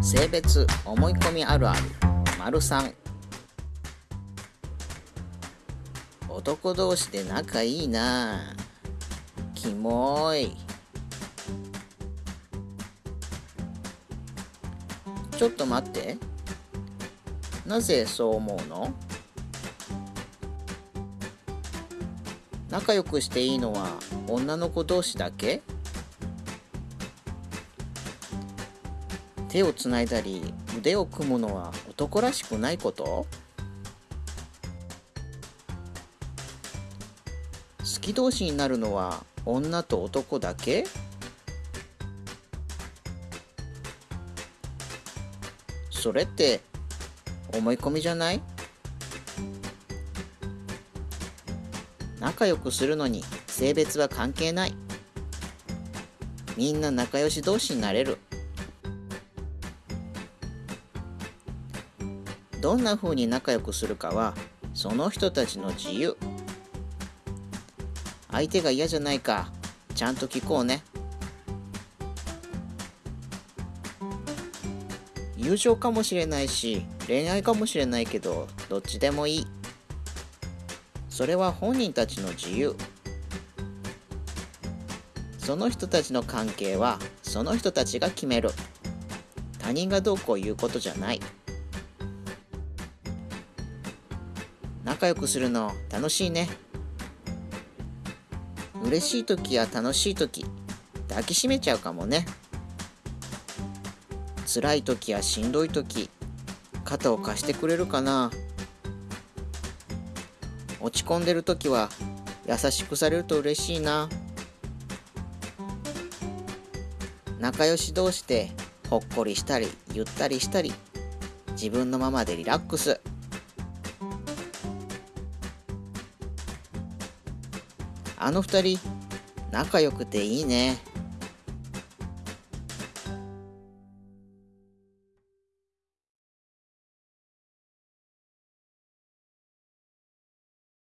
性別思い込みあるある。丸3男同士で仲いいな。キモい。ちょっと待って。なぜそう思うの？仲良くしていいのは女の子同士だけ？手をつないだり腕を組むのは男らしくないこと？好き同士になるのは女と男だけ？それって思い込みじゃない？仲良くするのに性別は関係ない。みんな仲良し同士になれる。どんな風に仲良くするかはその人たちの自由。相手が嫌じゃないかちゃんと聞こうね。友情かもしれないし恋愛かもしれないけどどっちでもいい。それは本人たちの自由。その人たちの関係はその人たちが決める。他人がどうこう言うことじゃない。仲良くするの楽しいね。嬉しい時や楽しい時抱きしめちゃうかもね。辛い時やしんどい時肩を貸してくれるかな。落ち込んでる時は優しくされると嬉しいな。仲良し同士でほっこりしたりゆったりしたり自分のままでリラックス。あの2人仲良くていいね。